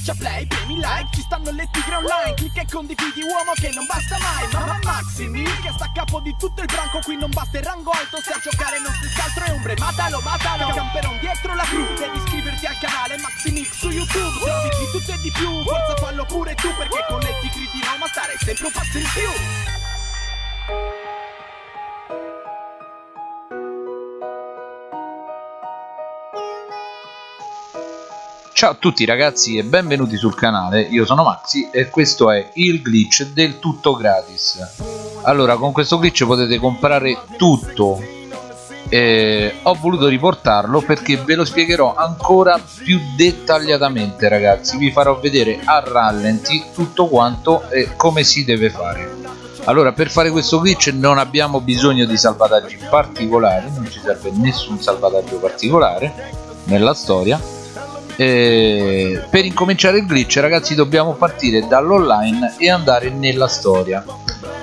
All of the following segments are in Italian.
Schiaccia play, premi like, ci stanno le tigre online Clicca e condividi uomo che non basta mai Mamma Maximi che sta a capo di tutto il branco Qui non basta il rango alto se a giocare non si altro è ombre Matalo, matalo, camperon dietro la cru Devi iscriverti al canale Maximix su YouTube Se di tutto e di più, forza fallo pure tu Perché con le tigre di Roma stare sempre un passo in più Ciao a tutti ragazzi e benvenuti sul canale, io sono Maxi e questo è il glitch del tutto gratis. Allora con questo glitch potete comprare tutto. Eh, Ho voluto riportarlo perché ve lo spiegherò ancora più dettagliatamente ragazzi. Vi farò vedere a rallenti tutto quanto e come si deve fare. Allora per fare questo glitch non abbiamo bisogno di salvataggi particolari non ci serve nessun salvataggio particolare nella storia eh, per incominciare il glitch ragazzi dobbiamo partire dall'online e andare nella storia.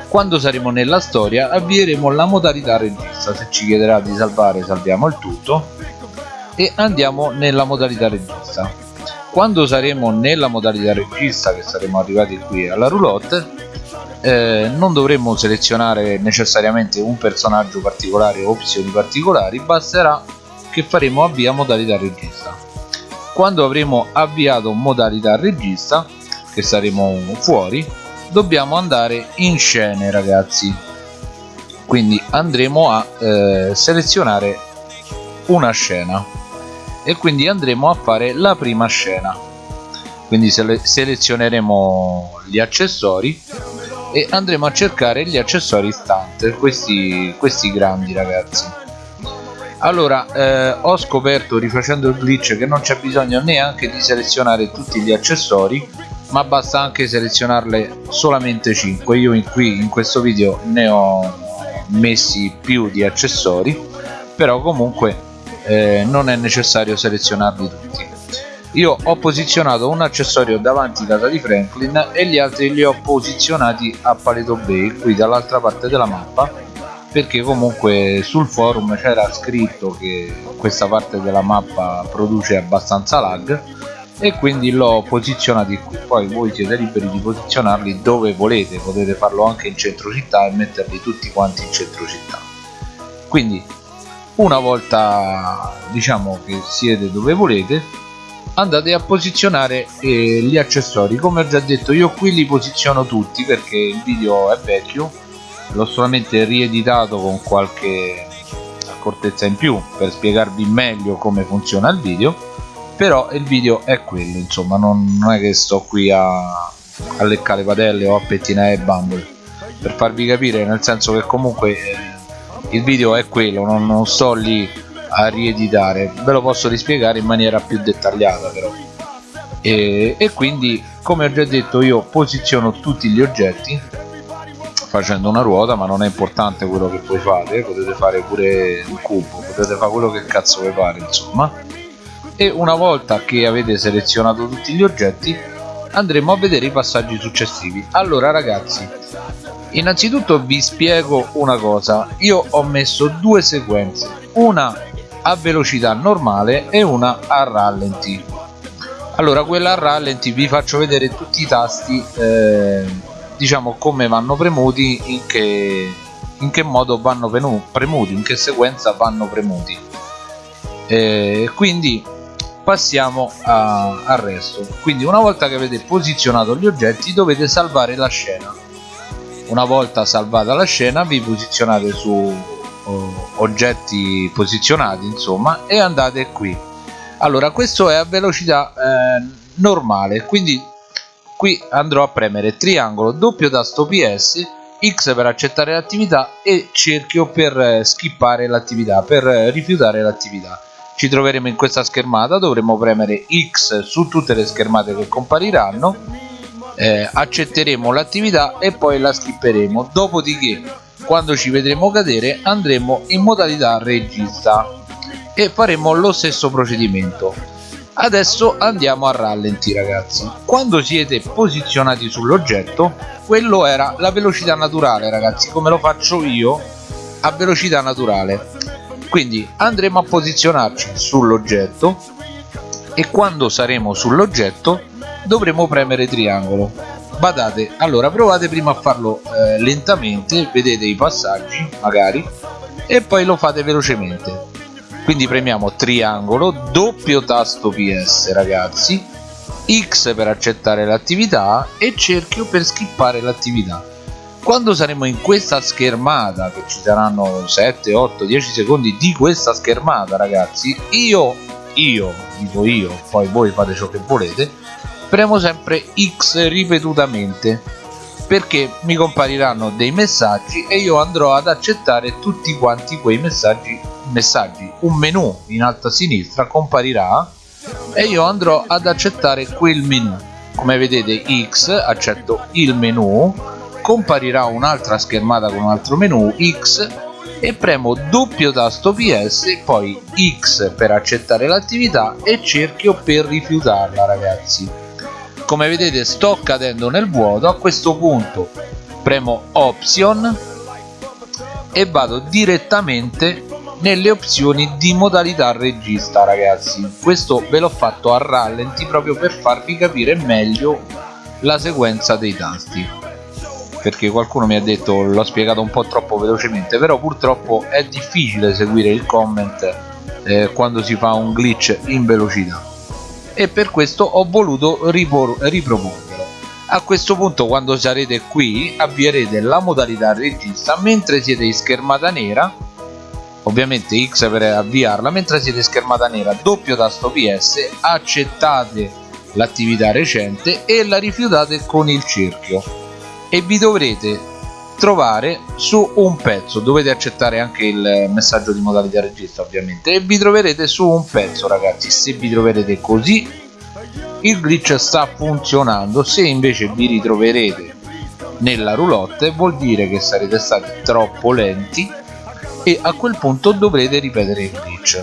Quando saremo nella storia avvieremo la modalità regista. Se ci chiederà di salvare salviamo il tutto e andiamo nella modalità regista. Quando saremo nella modalità regista che saremo arrivati qui alla roulotte eh, non dovremmo selezionare necessariamente un personaggio particolare o opzioni particolari basterà che faremo avvia modalità regista quando avremo avviato modalità regista che saremo fuori dobbiamo andare in scene ragazzi. Quindi andremo a eh, selezionare una scena. E quindi andremo a fare la prima scena. Quindi sele selezioneremo gli accessori e andremo a cercare gli accessori stunt questi, questi grandi ragazzi allora eh, ho scoperto rifacendo il glitch che non c'è bisogno neanche di selezionare tutti gli accessori ma basta anche selezionarle solamente 5 io in qui in questo video ne ho messi più di accessori però comunque eh, non è necessario selezionarli tutti. Io ho posizionato un accessorio davanti data di Franklin e gli altri li ho posizionati a Paleto Bay qui dall'altra parte della mappa perché comunque sul forum c'era scritto che questa parte della mappa produce abbastanza lag e quindi l'ho posizionati qui. Poi voi siete liberi di posizionarli dove volete potete farlo anche in centro città e metterli tutti quanti in centro città. Quindi una volta diciamo che siete dove volete andate a posizionare eh, gli accessori. Come ho già detto io qui li posiziono tutti perché il video è vecchio l'ho solamente rieditato con qualche accortezza in più per spiegarvi meglio come funziona il video però il video è quello insomma non, non è che sto qui a, a leccare padelle o a pettinare bambole. Per farvi capire nel senso che comunque eh, il video è quello non, non sto lì a rieditare. Ve lo posso rispiegare in maniera più dettagliata però. E, e quindi come ho già detto io posiziono tutti gli oggetti facendo una ruota ma non è importante quello che voi fate potete fare pure un cubo potete fare quello che cazzo vi pare insomma. E una volta che avete selezionato tutti gli oggetti andremo a vedere i passaggi successivi. Allora ragazzi innanzitutto vi spiego una cosa. Io ho messo due sequenze una a velocità normale e una a rallenti. Allora quella a rallenti vi faccio vedere tutti i tasti eh, diciamo come vanno premuti in che, in che modo vanno premuti in che sequenza vanno premuti. E quindi passiamo a, al resto. Quindi una volta che avete posizionato gli oggetti dovete salvare la scena. Una volta salvata la scena vi posizionate su oh, oggetti posizionati insomma e andate qui. Allora questo è a velocità eh, normale quindi qui andrò a premere triangolo doppio tasto ps x per accettare l'attività e cerchio per eh, skippare l'attività per eh, rifiutare l'attività. Ci troveremo in questa schermata dovremo premere x su tutte le schermate che compariranno eh, accetteremo l'attività e poi la skipperemo. Dopodiché quando ci vedremo cadere andremo in modalità regista e faremo lo stesso procedimento adesso andiamo a rallenti ragazzi. Quando siete posizionati sull'oggetto quello era la velocità naturale ragazzi come lo faccio io a velocità naturale. Quindi andremo a posizionarci sull'oggetto e quando saremo sull'oggetto dovremo premere triangolo. Badate allora provate prima a farlo eh, lentamente vedete i passaggi magari e poi lo fate velocemente quindi premiamo triangolo doppio tasto ps ragazzi. X per accettare l'attività e cerchio per skippare l'attività. Quando saremo in questa schermata che ci saranno 7 8 10 secondi di questa schermata ragazzi io io dico io poi voi fate ciò che volete premo sempre x ripetutamente. Perché mi compariranno dei messaggi e io andrò ad accettare tutti quanti quei messaggi messaggi un menu in alto a sinistra comparirà e io andrò ad accettare quel menu come vedete x accetto il menu comparirà un'altra schermata con un altro menu X e premo doppio tasto PS poi X per accettare l'attività e cerchio per rifiutarla ragazzi. Come vedete sto cadendo nel vuoto a questo punto premo option e vado direttamente nelle opzioni di modalità regista ragazzi. Questo ve l'ho fatto a rallenti proprio per farvi capire meglio la sequenza dei tasti. Perché qualcuno mi ha detto l'ho spiegato un po' troppo velocemente però purtroppo è difficile seguire il comment eh, quando si fa un glitch in velocità. E per questo ho voluto riproporvelo. A questo punto quando sarete qui avvierete la modalità regista mentre siete in schermata nera ovviamente X per avviarla mentre siete schermata nera doppio tasto PS accettate l'attività recente e la rifiutate con il cerchio. E vi dovrete trovare su un pezzo dovete accettare anche il messaggio di modalità regista ovviamente e vi troverete su un pezzo ragazzi se vi troverete così il glitch sta funzionando se invece vi ritroverete nella roulotte vuol dire che sarete stati troppo lenti e a quel punto dovrete ripetere il glitch.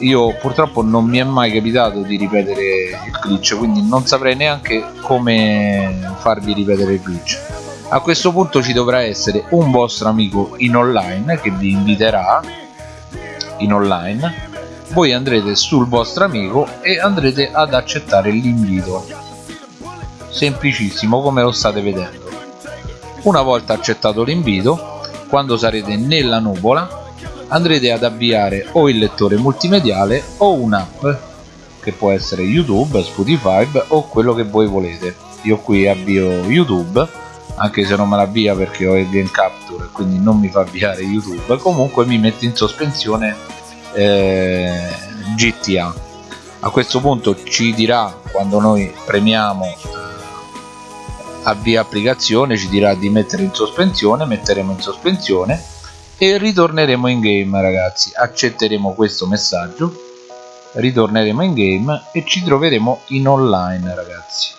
Io purtroppo non mi è mai capitato di ripetere il glitch quindi non saprei neanche come farvi ripetere il glitch. A questo punto ci dovrà essere un vostro amico in online che vi inviterà in online. Voi andrete sul vostro amico e andrete ad accettare l'invito. Semplicissimo come lo state vedendo. Una volta accettato l'invito quando sarete nella nuvola andrete ad avviare o il lettore multimediale o un'app che può essere youtube spotify o quello che voi volete. Io qui avvio youtube anche se non me l'avvia perché ho il game capture quindi non mi fa avviare youtube. Comunque mi mette in sospensione eh, gta a questo punto ci dirà quando noi premiamo eh, avvia applicazione ci dirà di mettere in sospensione metteremo in sospensione e ritorneremo in game ragazzi. Accetteremo questo messaggio ritorneremo in game e ci troveremo in online ragazzi.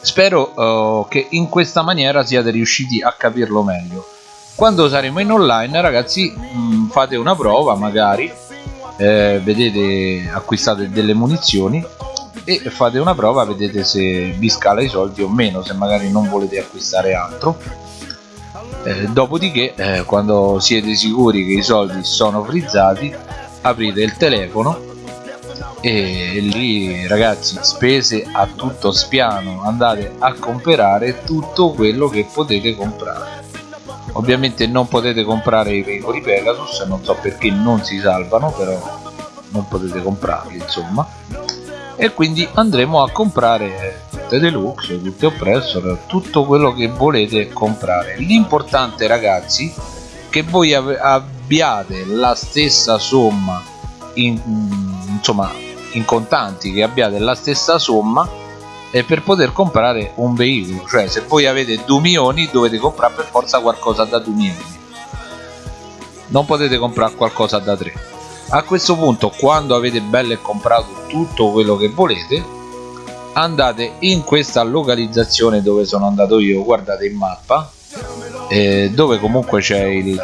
Spero uh, che in questa maniera siate riusciti a capirlo meglio. Quando saremo in online ragazzi mh, mm, fate una prova magari eh, vedete acquistate delle munizioni e fate una prova vedete se vi scala i soldi o meno se magari non volete acquistare altro. Eh, dopodiché eh, quando siete sicuri che i soldi sono frizzati aprite il telefono e lì ragazzi spese a tutto spiano. Andate a comprare tutto quello che potete comprare. Ovviamente non potete comprare i veicoli Pegasus non so perché non si salvano però non potete comprarli insomma e quindi andremo a comprare tutte deluxe, tutte oppressor, tutto quello che volete comprare. L'importante ragazzi che voi abbiate la stessa somma in, insomma in contanti, che abbiate la stessa somma e per poter comprare un veicolo, cioè se voi avete 2 milioni dovete comprare per forza qualcosa da 2 milioni. Non potete comprare qualcosa da 3. A questo punto quando avete bello comprato tutto quello che volete andate in questa localizzazione dove sono andato io guardate in mappa eh, dove comunque c'è il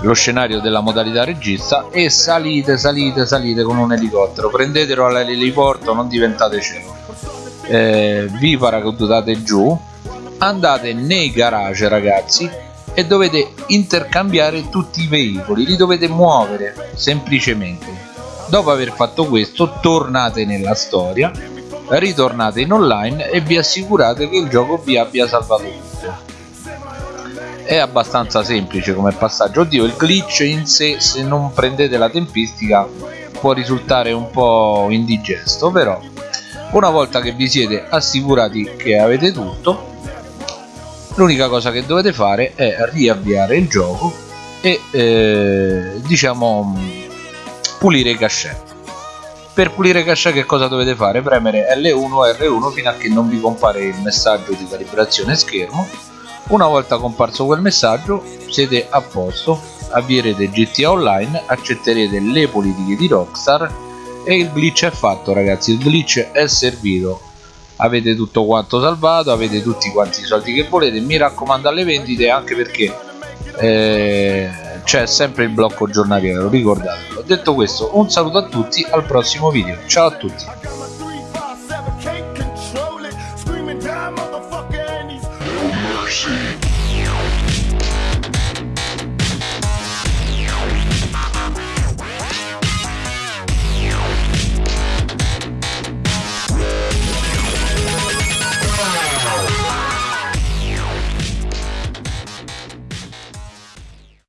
lo scenario della modalità regista e salite salite salite con un elicottero. Prendetelo all'eliporto non diventate cielo eh, vi paracadutate giù andate nei garage ragazzi e dovete intercambiare tutti i veicoli li dovete muovere semplicemente. Dopo aver fatto questo tornate nella storia ritornate in online e vi assicurate che il gioco vi abbia salvato tutto. È abbastanza semplice come passaggio. Oddio il glitch in sé se non prendete la tempistica può risultare un po' indigesto però una volta che vi siete assicurati che avete tutto l'unica cosa che dovete fare è riavviare il gioco e eh, diciamo pulire i cache per pulire cache che cosa dovete fare? premere L1 o R1 fino a che non vi compare il messaggio di calibrazione schermo. Una volta comparso quel messaggio siete a posto avvierete GTA Online accetterete le politiche di Rockstar e il glitch è fatto ragazzi. Il glitch è servito avete tutto quanto salvato avete tutti quanti i soldi che volete. Mi raccomando alle vendite anche perché eh, c'è sempre il blocco giornaliero ricordatelo. Detto questo un saluto a tutti al prossimo video. Ciao a tutti. Mercy.